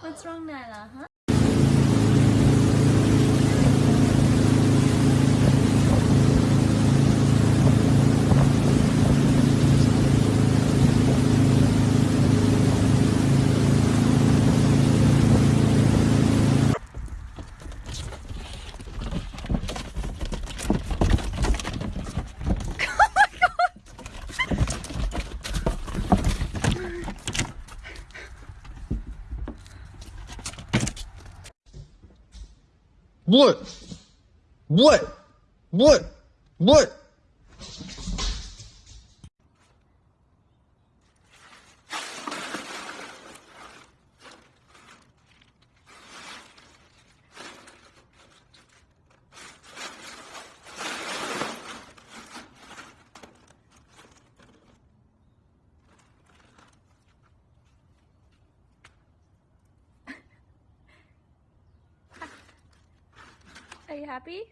What's wrong, Nyla, huh? What? What? What? What? Are you happy?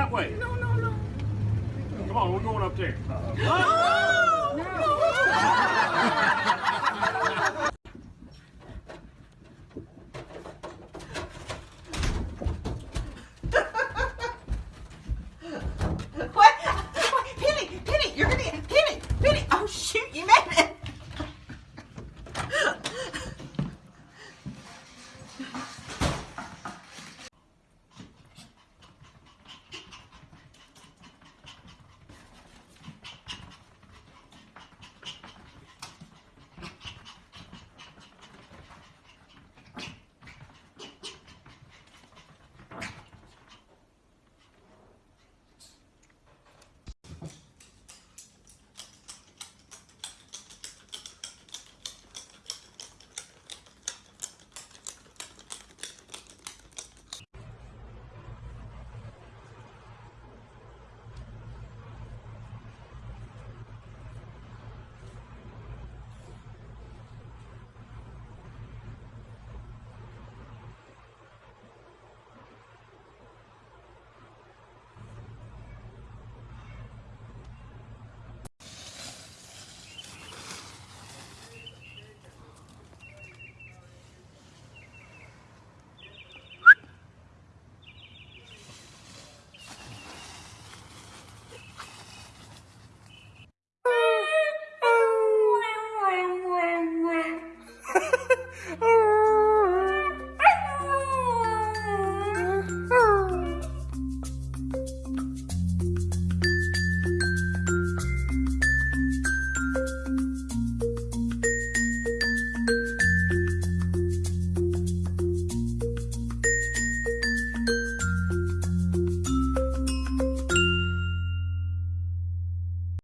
that way. No, no, no. Come on, we're going up there. Uh -oh. oh! No! no.